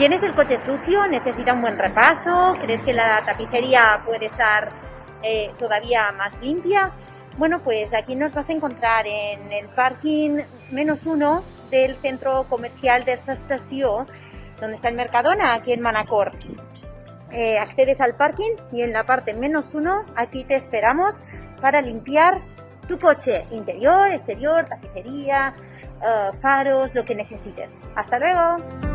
¿Tienes el coche sucio? ¿Necesita un buen repaso? ¿Crees que la tapicería puede estar eh, todavía más limpia? Bueno, pues aquí nos vas a encontrar en el parking menos uno del centro comercial de estación, donde está el Mercadona, aquí en Manacor. Eh, accedes al parking y en la parte menos uno, aquí te esperamos para limpiar tu coche, interior, exterior, tapicería, eh, faros, lo que necesites. Hasta luego.